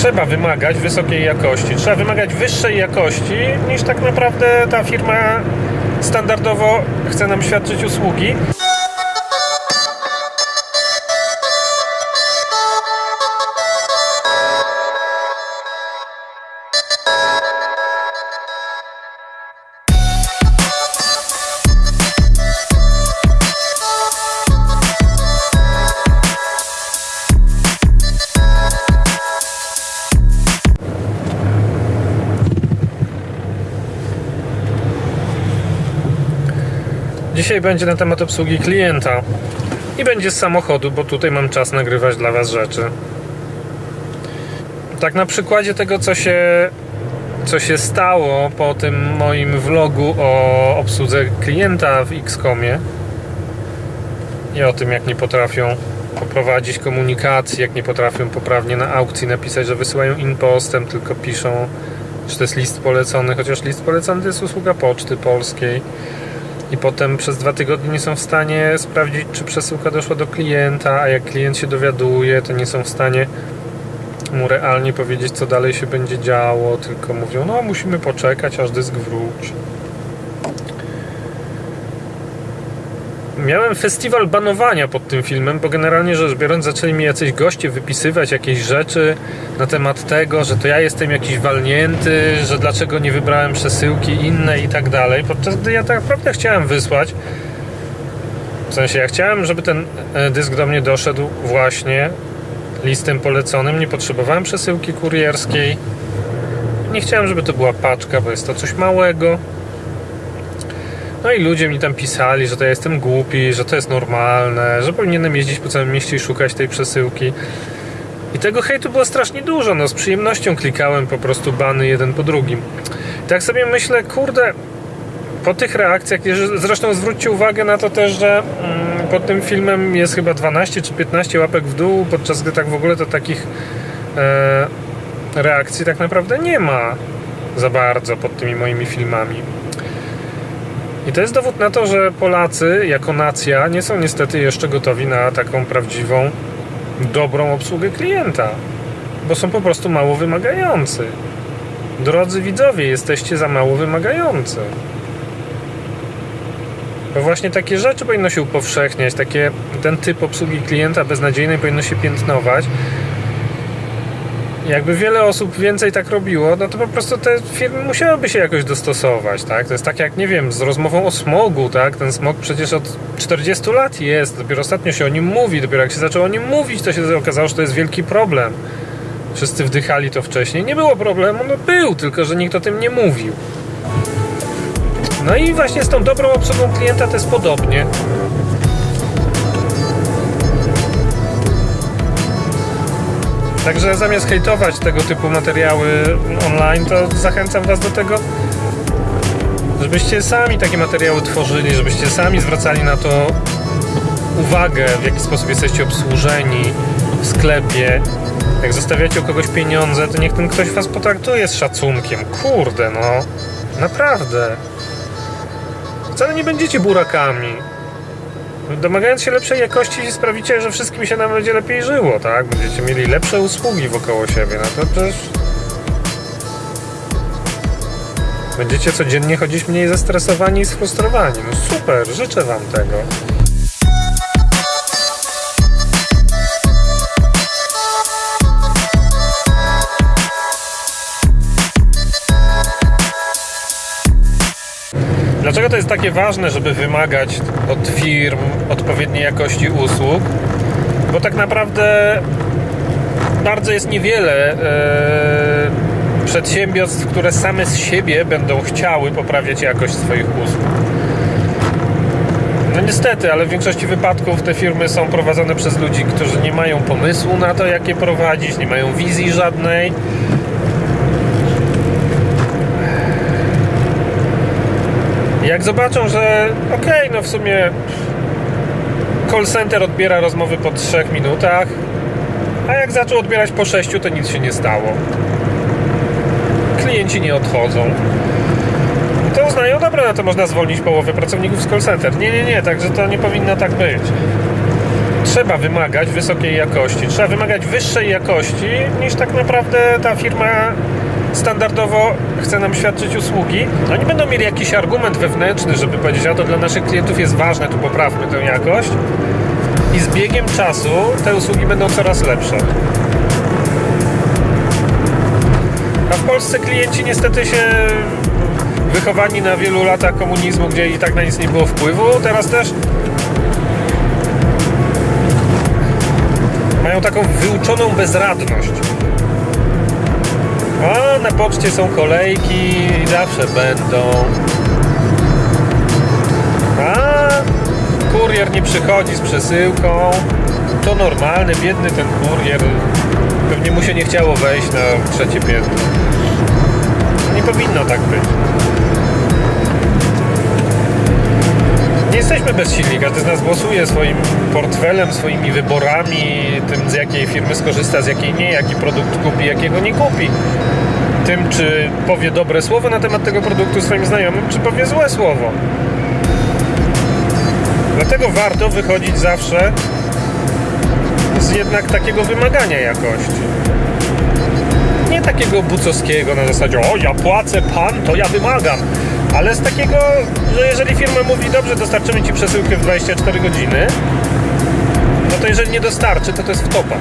trzeba wymagać wysokiej jakości, trzeba wymagać wyższej jakości niż tak naprawdę ta firma standardowo chce nam świadczyć usługi. Dzisiaj będzie na temat obsługi klienta i będzie z samochodu, bo tutaj mam czas nagrywać dla Was rzeczy. Tak na przykładzie tego, co się, co się stało po tym moim vlogu o obsłudze klienta w Xcomie i o tym, jak nie potrafią poprowadzić komunikacji, jak nie potrafią poprawnie na aukcji napisać, że wysyłają impostem, tylko piszą, że to jest list polecony, chociaż list polecony to jest usługa poczty polskiej i potem przez dwa tygodnie nie są w stanie sprawdzić, czy przesyłka doszła do klienta, a jak klient się dowiaduje, to nie są w stanie mu realnie powiedzieć, co dalej się będzie działo, tylko mówią, no musimy poczekać, aż dysk wróci. Miałem festiwal banowania pod tym filmem, bo generalnie rzecz biorąc zaczęli mi jacyś goście wypisywać jakieś rzeczy na temat tego, że to ja jestem jakiś walnięty, że dlaczego nie wybrałem przesyłki innej i tak dalej, podczas gdy ja tak naprawdę chciałem wysłać w sensie ja chciałem, żeby ten e, dysk do mnie doszedł właśnie listem poleconym, nie potrzebowałem przesyłki kurierskiej. Nie chciałem, żeby to była paczka, bo jest to coś małego no i ludzie mi tam pisali, że to ja jestem głupi, że to jest normalne, że powinienem jeździć po całym mieście i szukać tej przesyłki. I tego hejtu było strasznie dużo, no z przyjemnością klikałem po prostu bany jeden po drugim. I tak sobie myślę, kurde, po tych reakcjach, zresztą zwróćcie uwagę na to też, że mm, pod tym filmem jest chyba 12 czy 15 łapek w dół, podczas gdy tak w ogóle to takich e, reakcji tak naprawdę nie ma za bardzo pod tymi moimi filmami. I to jest dowód na to, że Polacy jako nacja nie są niestety jeszcze gotowi na taką prawdziwą, dobrą obsługę klienta, bo są po prostu mało wymagający. Drodzy widzowie, jesteście za mało wymagający. Bo właśnie takie rzeczy powinno się upowszechniać, takie, ten typ obsługi klienta beznadziejnej powinno się piętnować, jakby wiele osób więcej tak robiło, no to po prostu te firmy musiałyby się jakoś dostosować, tak? To jest tak jak, nie wiem, z rozmową o smogu, tak? Ten smog przecież od 40 lat jest, dopiero ostatnio się o nim mówi, dopiero jak się zaczęło o nim mówić, to się okazało, że to jest wielki problem. Wszyscy wdychali to wcześniej. Nie było problemu, no był, tylko że nikt o tym nie mówił. No i właśnie z tą dobrą obsługą klienta to jest podobnie. Także zamiast hejtować tego typu materiały online, to zachęcam Was do tego, żebyście sami takie materiały tworzyli, żebyście sami zwracali na to uwagę, w jaki sposób jesteście obsłużeni w sklepie. Jak zostawiacie u kogoś pieniądze, to niech ten ktoś Was potraktuje z szacunkiem. Kurde, no. Naprawdę. Wcale nie będziecie burakami domagając się lepszej jakości sprawicie, że wszystkim się nam będzie lepiej żyło, tak? Będziecie mieli lepsze usługi wokoło siebie, no to przecież... Będziecie codziennie chodzić mniej zestresowani i sfrustrowani. No super, życzę wam tego. Dlaczego to jest takie ważne, żeby wymagać od firm odpowiedniej jakości usług? Bo tak naprawdę bardzo jest niewiele e, przedsiębiorstw, które same z siebie będą chciały poprawiać jakość swoich usług. No niestety, ale w większości wypadków te firmy są prowadzone przez ludzi, którzy nie mają pomysłu na to, jak je prowadzić, nie mają wizji żadnej Jak zobaczą, że okej, okay, no w sumie call center odbiera rozmowy po 3 minutach, a jak zaczął odbierać po 6, to nic się nie stało. Klienci nie odchodzą. To uznają, dobra, no to można zwolnić połowę pracowników z call center. Nie, nie, nie, także to nie powinno tak być. trzeba wymagać wysokiej jakości, trzeba wymagać wyższej jakości niż tak naprawdę ta firma standardowo chce nam świadczyć usługi. Oni będą mieli jakiś argument wewnętrzny, żeby powiedzieć, a to dla naszych klientów jest ważne, tu poprawmy tę jakość. I z biegiem czasu te usługi będą coraz lepsze. A w Polsce klienci niestety się wychowani na wielu latach komunizmu, gdzie i tak na nic nie było wpływu, teraz też mają taką wyuczoną bezradność. A na poczcie są kolejki i zawsze będą. A kurier nie przychodzi z przesyłką. To normalne, biedny ten kurier. Pewnie mu się nie chciało wejść na trzecie piętro. Nie powinno tak być. Jesteśmy bezsilni. Każdy z nas głosuje swoim portfelem, swoimi wyborami, tym z jakiej firmy skorzysta, z jakiej nie, jaki produkt kupi, jakiego nie kupi. Tym, czy powie dobre słowo na temat tego produktu swoim znajomym, czy powie złe słowo. Dlatego warto wychodzić zawsze z jednak takiego wymagania jakości. Nie takiego bucowskiego na zasadzie, o ja płacę pan, to ja wymagam. Ale z takiego, że jeżeli firma mówi, dobrze, dostarczymy ci przesyłkę w 24 godziny, no to jeżeli nie dostarczy, to to jest wtopa.